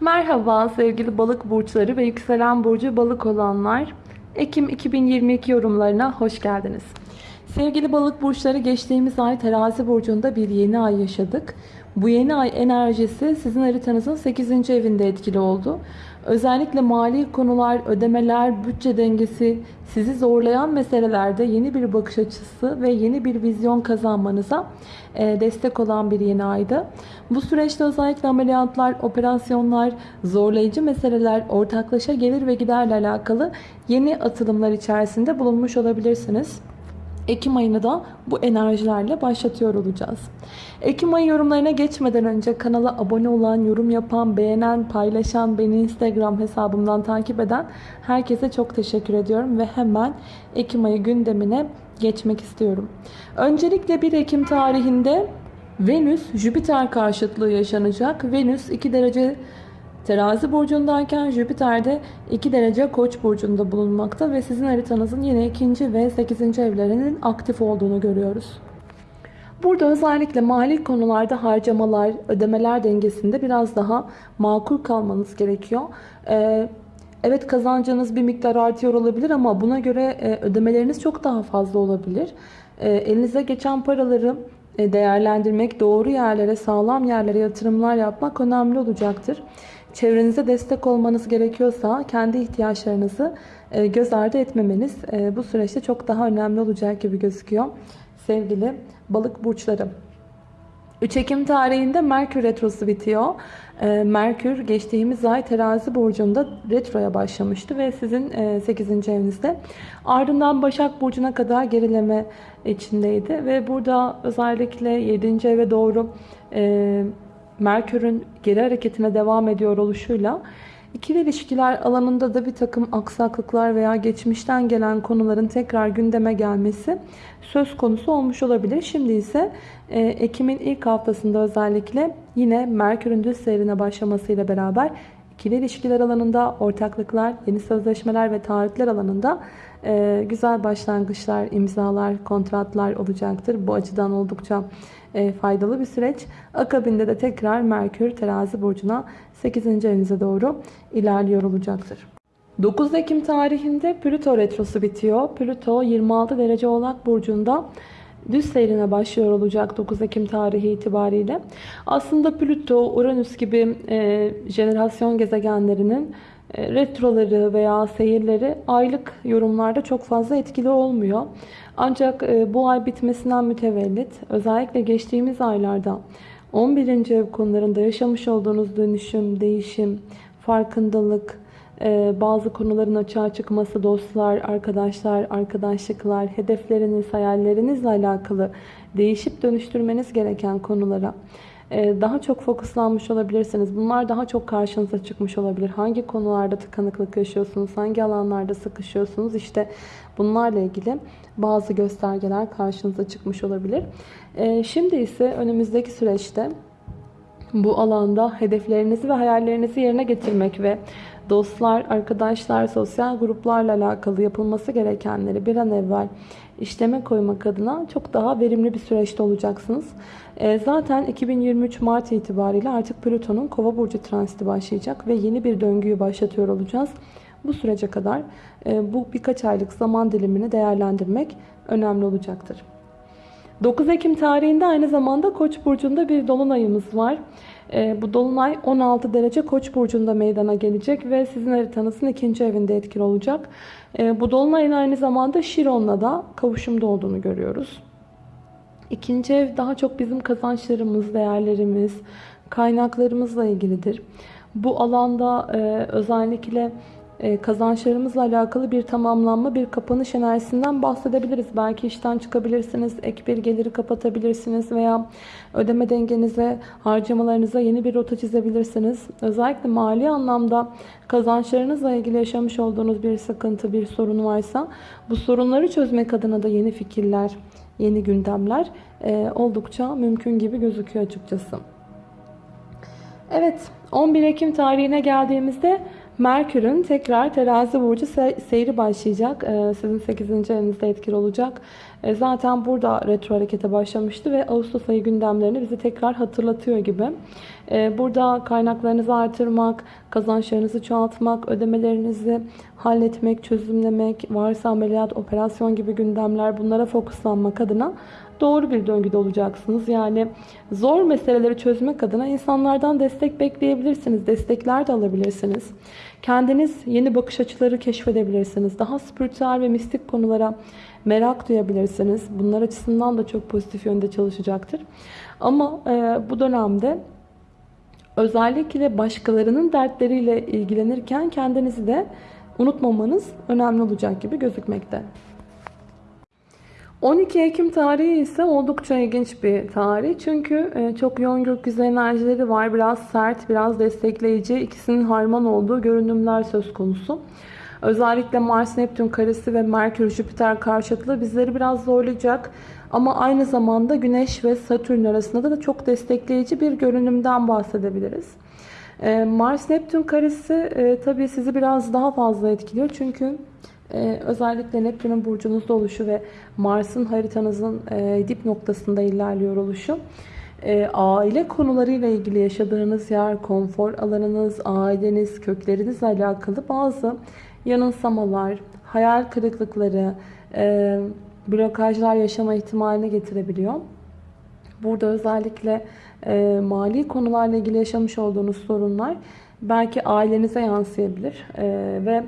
Merhaba sevgili balık burçları ve yükselen burcu balık olanlar. Ekim 2022 yorumlarına hoş geldiniz. Sevgili balık burçları geçtiğimiz ay terazi burcunda bir yeni ay yaşadık. Bu yeni ay enerjisi sizin haritanızın 8. evinde etkili oldu. Özellikle mali konular, ödemeler, bütçe dengesi sizi zorlayan meselelerde yeni bir bakış açısı ve yeni bir vizyon kazanmanıza e, destek olan bir yeni aydı. Bu süreçte özellikle ameliyatlar, operasyonlar, zorlayıcı meseleler, ortaklaşa gelir ve giderle alakalı yeni atılımlar içerisinde bulunmuş olabilirsiniz. Ekim ayını da bu enerjilerle başlatıyor olacağız. Ekim ayı yorumlarına geçmeden önce kanala abone olan, yorum yapan, beğenen, paylaşan, beni Instagram hesabımdan takip eden herkese çok teşekkür ediyorum ve hemen Ekim ayı gündemine geçmek istiyorum. Öncelikle 1 Ekim tarihinde Venüs Jüpiter karşıtlığı yaşanacak. Venüs 2 derece Terazi burcundayken Jüpiter de 2 derece Koç burcunda bulunmakta ve sizin haritanızın yine 2. ve 8. evlerinin aktif olduğunu görüyoruz. Burada özellikle mali konularda harcamalar, ödemeler dengesinde biraz daha makul kalmanız gerekiyor. Ee, evet kazancınız bir miktar artıyor olabilir ama buna göre e, ödemeleriniz çok daha fazla olabilir. Ee, elinize geçen paraları e, değerlendirmek, doğru yerlere, sağlam yerlere yatırımlar yapmak önemli olacaktır. Çevrenize destek olmanız gerekiyorsa kendi ihtiyaçlarınızı e, göz ardı etmemeniz e, bu süreçte çok daha önemli olacak gibi gözüküyor. Sevgili balık burçları. 3 Ekim tarihinde Merkür Retrosu bitiyor. E, Merkür geçtiğimiz ay terazi burcunda retroya başlamıştı ve sizin 8. evinizde. Ardından Başak Burcu'na kadar gerileme içindeydi ve burada özellikle 7. eve doğru Merkür'ün geri hareketine devam ediyor oluşuyla ikili ilişkiler alanında da bir takım aksaklıklar veya geçmişten gelen konuların tekrar gündeme gelmesi söz konusu olmuş olabilir. Şimdi ise e, Ekim'in ilk haftasında özellikle yine Merkür'ün düz seyrine başlamasıyla beraber ikili ilişkiler alanında ortaklıklar, yeni sözleşmeler ve taahhütler alanında e, güzel başlangıçlar, imzalar, kontratlar olacaktır. Bu açıdan oldukça faydalı bir süreç. Akabinde de tekrar Merkür terazi burcuna 8. evinize doğru ilerliyor olacaktır. 9 Ekim tarihinde Plüto retrosu bitiyor. Plüto 26 derece oğlak burcunda düz seyrine başlıyor olacak 9 Ekim tarihi itibariyle. Aslında Plüto, Uranüs gibi e, jenerasyon gezegenlerinin e, retroları veya seyirleri aylık yorumlarda çok fazla etkili olmuyor. Ancak e, bu ay bitmesinden mütevellit özellikle geçtiğimiz aylarda 11. ev konularında yaşamış olduğunuz dönüşüm, değişim, farkındalık, e, bazı konuların açığa çıkması, dostlar, arkadaşlar, arkadaşlıklar, hedefleriniz, hayallerinizle alakalı değişip dönüştürmeniz gereken konulara daha çok fokuslanmış olabilirsiniz. Bunlar daha çok karşınıza çıkmış olabilir. Hangi konularda tıkanıklık yaşıyorsunuz? Hangi alanlarda sıkışıyorsunuz? İşte bunlarla ilgili bazı göstergeler karşınıza çıkmış olabilir. Ee, şimdi ise önümüzdeki süreçte bu alanda hedeflerinizi ve hayallerinizi yerine getirmek ve dostlar, arkadaşlar, sosyal gruplarla alakalı yapılması gerekenleri bir an evvel işleme koymak adına çok daha verimli bir süreçte olacaksınız. E, zaten 2023 Mart itibariyle artık Plüton'un Kova burcu transiti başlayacak ve yeni bir döngüyü başlatıyor olacağız. Bu sürece kadar e, bu birkaç aylık zaman dilimini değerlendirmek önemli olacaktır. 9 Ekim tarihinde aynı zamanda Koç burcunda bir dolunayımız var. E, bu dolunay 16 derece Koç burcunda meydana gelecek ve sizin haritanızın ikinci evinde etkili olacak. E, bu dolunayın aynı zamanda Şiron'la da kavuşumda olduğunu görüyoruz. İkinci ev daha çok bizim kazançlarımız, değerlerimiz, kaynaklarımızla ilgilidir. Bu alanda e, özellikle kazançlarımızla alakalı bir tamamlanma, bir kapanış enerjisinden bahsedebiliriz. Belki işten çıkabilirsiniz, ek bir geliri kapatabilirsiniz veya ödeme dengenize, harcamalarınıza yeni bir rota çizebilirsiniz. Özellikle mali anlamda kazançlarınızla ilgili yaşamış olduğunuz bir sıkıntı, bir sorun varsa bu sorunları çözmek adına da yeni fikirler, yeni gündemler e, oldukça mümkün gibi gözüküyor açıkçası. Evet 11 Ekim tarihine geldiğimizde Merkür'ün tekrar terazi burcu se seyri başlayacak. Ee, sizin 8. evinizde etkili olacak. Ee, zaten burada retro harekete başlamıştı ve Ağustos ayı gündemlerini bizi tekrar hatırlatıyor gibi. Ee, burada kaynaklarınızı artırmak, kazançlarınızı çoğaltmak, ödemelerinizi halletmek, çözümlemek, varsa ameliyat, operasyon gibi gündemler bunlara fokuslanmak adına doğru bir döngüde olacaksınız. Yani zor meseleleri çözmek adına insanlardan destek bekleyebilirsiniz. Destekler de alabilirsiniz. Kendiniz yeni bakış açıları keşfedebilirsiniz. Daha spiritüel ve mistik konulara merak duyabilirsiniz. Bunlar açısından da çok pozitif yönde çalışacaktır. Ama e, bu dönemde özellikle başkalarının dertleriyle ilgilenirken kendinizi de unutmamanız önemli olacak gibi gözükmekte. 12 Ekim tarihi ise oldukça ilginç bir tarih. Çünkü e, çok yoğun gökyüzü enerjileri var. Biraz sert, biraz destekleyici. ikisinin harman olduğu görünümler söz konusu. Özellikle Mars-Neptün karesi ve Merkür-Jüpiter karşıtlığı bizleri biraz zorlayacak. Ama aynı zamanda Güneş ve Satürn arasında da çok destekleyici bir görünümden bahsedebiliriz. E, Mars-Neptün karesi e, tabii sizi biraz daha fazla etkiliyor. Çünkü ee, özellikle Neptün'ün burcunuzda oluşu ve Mars'ın haritanızın e, dip noktasında ilerliyor oluşu e, aile konularıyla ilgili yaşadığınız yer, konfor alanınız, aileniz, köklerinizle alakalı bazı yanılsamalar, hayal kırıklıkları, e, blokajlar yaşama ihtimaline getirebiliyor. Burada özellikle e, mali konularla ilgili yaşamış olduğunuz sorunlar belki ailenize yansıyabilir e, ve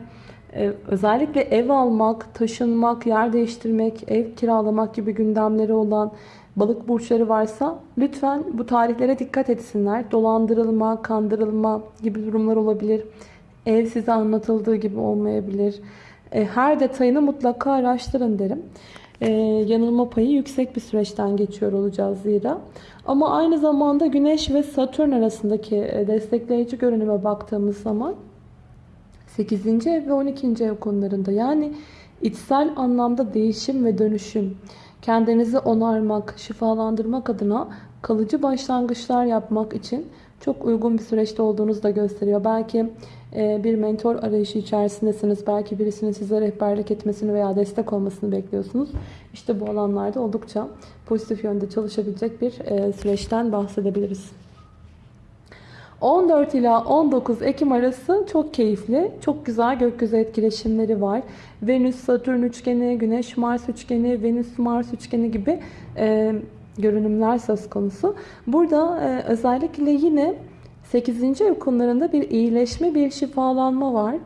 ee, özellikle ev almak, taşınmak, yer değiştirmek, ev kiralamak gibi gündemleri olan balık burçları varsa lütfen bu tarihlere dikkat etsinler. Dolandırılma, kandırılma gibi durumlar olabilir. Ev size anlatıldığı gibi olmayabilir. Ee, her detayını mutlaka araştırın derim. Ee, yanılma payı yüksek bir süreçten geçiyor olacağız zira. Ama aynı zamanda Güneş ve Satürn arasındaki e, destekleyici görünüme baktığımız zaman 8. ev ve 12. ev konularında yani içsel anlamda değişim ve dönüşüm, kendinizi onarmak, şifalandırmak adına kalıcı başlangıçlar yapmak için çok uygun bir süreçte olduğunuzu da gösteriyor. Belki e, bir mentor arayışı içerisindesiniz. Belki birisinin size rehberlik etmesini veya destek olmasını bekliyorsunuz. İşte bu alanlarda oldukça pozitif yönde çalışabilecek bir e, süreçten bahsedebiliriz. 14 ila 19 Ekim arası çok keyifli. Çok güzel gökyüzü etkileşimleri var. Venüs-Satürn üçgeni, Güneş-Mars üçgeni, Venüs-Mars üçgeni gibi e, görünümler söz konusu. Burada e, özellikle yine 8. ev konularında bir iyileşme, bir şifalanma var.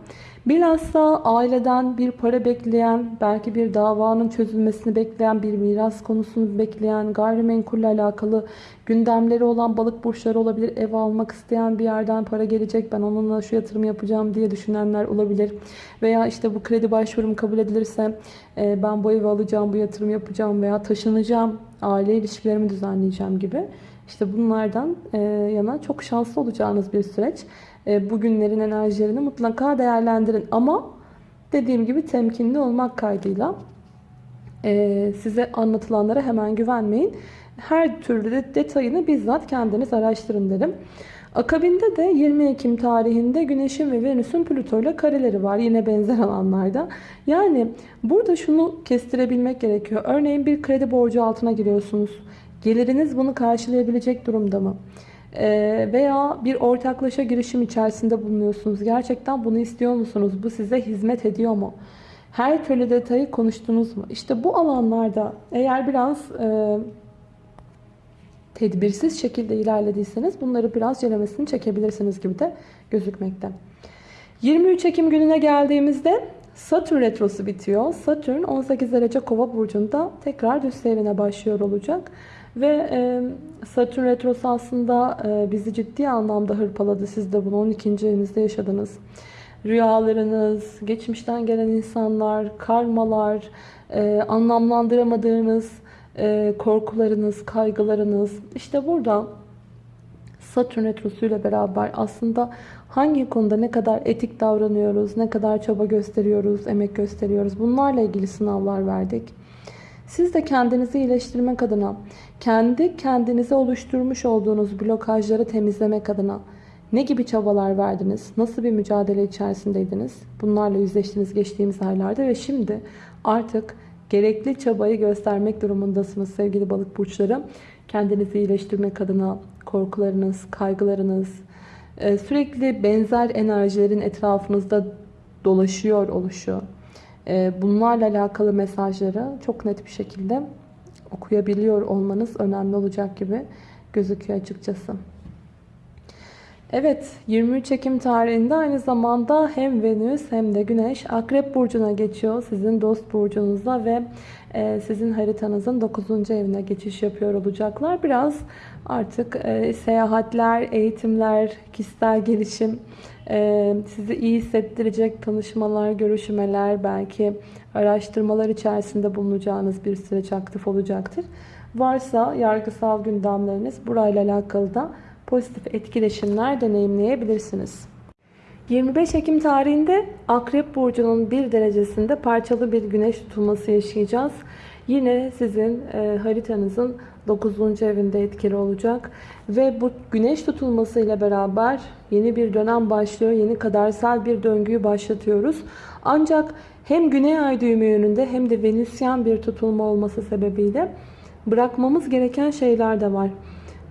Bilhassa aileden bir para bekleyen, belki bir davanın çözülmesini bekleyen, bir miras konusunu bekleyen, gayrimenkulle alakalı gündemleri olan balık burçları olabilir. Ev almak isteyen bir yerden para gelecek, ben onunla şu yatırım yapacağım diye düşünenler olabilir. Veya işte bu kredi başvurum kabul edilirse e, ben bu evi alacağım, bu yatırım yapacağım veya taşınacağım, aile ilişkilerimi düzenleyeceğim gibi. İşte bunlardan e, yana çok şanslı olacağınız bir süreç. E, bugünlerin enerjilerini mutlaka değerlendirin. Ama dediğim gibi temkinli olmak kaydıyla e, size anlatılanlara hemen güvenmeyin. Her türlü de detayını bizzat kendiniz araştırın derim. Akabinde de 20 Ekim tarihinde Güneş'in ve Venüs'ün Plüto ile kareleri var. Yine benzer alanlarda. Yani burada şunu kestirebilmek gerekiyor. Örneğin bir kredi borcu altına giriyorsunuz. Geliriniz bunu karşılayabilecek durumda mı? Ee, veya bir ortaklaşa girişim içerisinde bulunuyorsunuz. Gerçekten bunu istiyor musunuz? Bu size hizmet ediyor mu? Her türlü detayı konuştunuz mu? İşte bu alanlarda eğer biraz e, tedbirsiz şekilde ilerlediyseniz bunları biraz celemesini çekebilirsiniz gibi de gözükmekte. 23 Ekim gününe geldiğimizde Satürn retrosu bitiyor. Satürn 18 derece kova burcunda tekrar düz seyrine başlıyor olacak. Ve e, Satürn Retrosu aslında e, bizi ciddi anlamda hırpaladı. Siz de bunu 12. evinizde yaşadınız. Rüyalarınız, geçmişten gelen insanlar, karmalar, e, anlamlandıramadığınız e, korkularınız, kaygılarınız. İşte burada Satürn Retrosu ile beraber aslında hangi konuda ne kadar etik davranıyoruz, ne kadar çaba gösteriyoruz, emek gösteriyoruz bunlarla ilgili sınavlar verdik. Siz de kendinizi iyileştirmek adına, kendi kendinize oluşturmuş olduğunuz blokajları temizlemek adına, Ne gibi çabalar verdiniz? Nasıl bir mücadele içerisindeydiniz? Bunlarla yüzleştiniz geçtiğimiz aylarda ve şimdi artık gerekli çabayı göstermek durumundasınız sevgili balık burçları. Kendinizi iyileştirmek adına korkularınız, kaygılarınız, e, sürekli benzer enerjilerin etrafınızda dolaşıyor oluşu. E, Bunlarla alakalı mesajları çok net bir şekilde okuyabiliyor olmanız önemli olacak gibi gözüküyor açıkçası. Evet 23 Ekim tarihinde aynı zamanda hem Venüs hem de Güneş Akrep Burcu'na geçiyor. Sizin dost burcunuzda ve e, sizin haritanızın 9. evine geçiş yapıyor olacaklar. Biraz artık e, seyahatler, eğitimler, kişisel gelişim, e, sizi iyi hissettirecek tanışmalar, görüşmeler, belki araştırmalar içerisinde bulunacağınız bir süreç aktif olacaktır. Varsa yargısal gündemleriniz burayla alakalı da pozitif etkileşimler deneyimleyebilirsiniz. 25 Ekim tarihinde Akrep Burcu'nun bir derecesinde parçalı bir güneş tutulması yaşayacağız. Yine sizin e, haritanızın 9. evinde etkili olacak. Ve bu güneş tutulması ile beraber yeni bir dönem başlıyor. Yeni kadersel bir döngüyü başlatıyoruz. Ancak hem Güney Ay düğümü yönünde hem de Venüsyen bir tutulma olması sebebiyle bırakmamız gereken şeyler de var.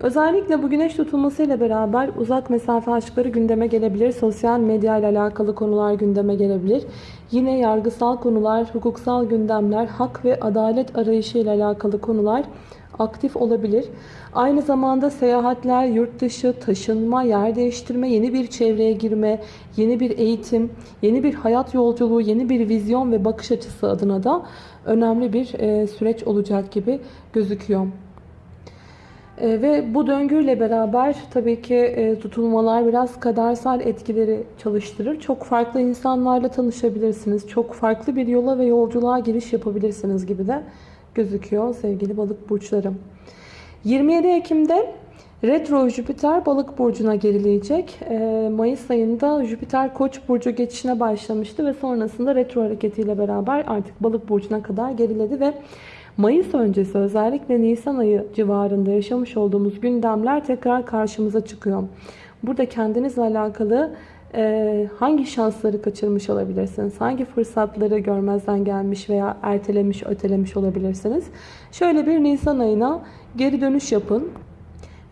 Özellikle bu güneş tutulması ile beraber uzak mesafe aşkları gündeme gelebilir. Sosyal medya ile alakalı konular gündeme gelebilir. Yine yargısal konular, hukuksal gündemler, hak ve adalet arayışı ile alakalı konular aktif olabilir. Aynı zamanda seyahatler, yurt dışı, taşınma, yer değiştirme, yeni bir çevreye girme, yeni bir eğitim, yeni bir hayat yolculuğu, yeni bir vizyon ve bakış açısı adına da önemli bir süreç olacak gibi gözüküyor. E, ve bu döngüyle beraber tabii ki e, tutulmalar biraz kadersel etkileri çalıştırır. Çok farklı insanlarla tanışabilirsiniz. Çok farklı bir yola ve yolculuğa giriş yapabilirsiniz gibi de gözüküyor sevgili balık burçlarım. 27 Ekim'de Retro Jüpiter balık burcuna gerileyecek. E, Mayıs ayında Jüpiter koç burcu geçişine başlamıştı ve sonrasında retro hareketiyle beraber artık balık burcuna kadar geriledi ve Mayıs öncesi özellikle Nisan ayı civarında yaşamış olduğumuz gündemler tekrar karşımıza çıkıyor. Burada kendinizle alakalı e, hangi şansları kaçırmış olabilirsiniz? Hangi fırsatları görmezden gelmiş veya ertelemiş, ötelemiş olabilirsiniz? Şöyle bir Nisan ayına geri dönüş yapın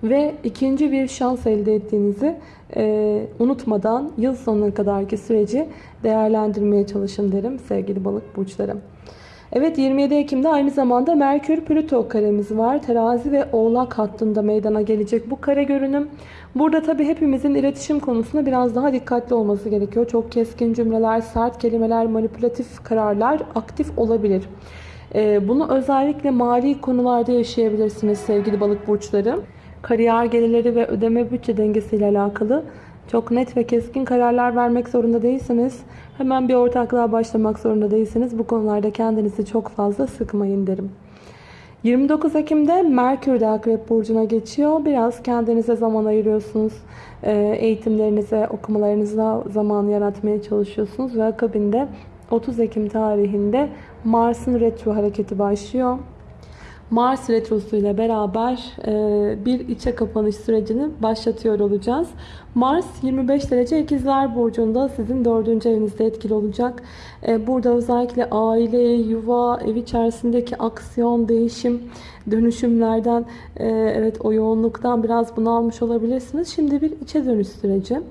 ve ikinci bir şans elde ettiğinizi e, unutmadan yıl sonuna kadarki süreci değerlendirmeye çalışın derim sevgili balık burçlarım. Evet 27 Ekim'de aynı zamanda Merkür Plüto karemiz var. Terazi ve Oğlak hattında meydana gelecek bu kare görünüm. Burada tabi hepimizin iletişim konusunda biraz daha dikkatli olması gerekiyor. Çok keskin cümleler, sert kelimeler, manipülatif kararlar aktif olabilir. Ee, bunu özellikle mali konularda yaşayabilirsiniz sevgili balık burçları. Kariyer gelirleri ve ödeme bütçe dengesiyle alakalı çok net ve keskin kararlar vermek zorunda değilsiniz. Hemen bir ortaklığa başlamak zorunda değilsiniz. Bu konularda kendinizi çok fazla sıkmayın derim. 29 Ekim'de Merkür de Akrep Burcu'na geçiyor. Biraz kendinize zaman ayırıyorsunuz. Ee, eğitimlerinize, okumalarınıza zaman yaratmaya çalışıyorsunuz. Ve akabinde 30 Ekim tarihinde Mars'ın retro hareketi başlıyor. Mars Retrosu ile beraber e, bir içe kapanış sürecini başlatıyor olacağız. Mars 25 derece ikizler burcunda sizin 4. evinizde etkili olacak. E, burada özellikle aile, yuva, ev içerisindeki aksiyon, değişim, dönüşümlerden e, evet o yoğunluktan biraz bunalmış olabilirsiniz. Şimdi bir içe dönüş süreci.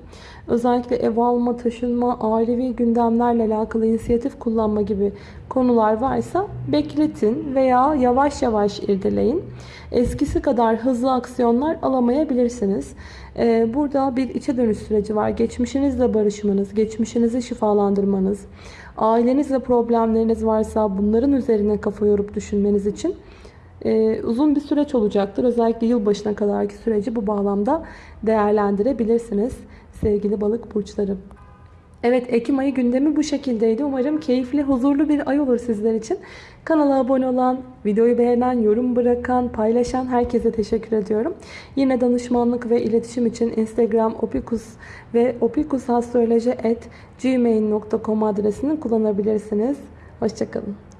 Özellikle ev alma, taşınma, ailevi gündemlerle alakalı inisiyatif kullanma gibi konular varsa bekletin veya yavaş yavaş irdeleyin. Eskisi kadar hızlı aksiyonlar alamayabilirsiniz. Ee, burada bir içe dönüş süreci var. Geçmişinizle barışmanız, geçmişinizi şifalandırmanız, ailenizle problemleriniz varsa bunların üzerine kafa yorup düşünmeniz için e, uzun bir süreç olacaktır. Özellikle yılbaşına kadarki süreci bu bağlamda değerlendirebilirsiniz sevgili balık burçları. Evet Ekim ayı gündemi bu şekildeydi. Umarım keyifli, huzurlu bir ay olur sizler için. Kanala abone olan, videoyu beğenen, yorum bırakan, paylaşan herkese teşekkür ediyorum. Yine danışmanlık ve iletişim için Instagram opikus ve opikusastroloji.gmail.com adresini kullanabilirsiniz. Hoşçakalın.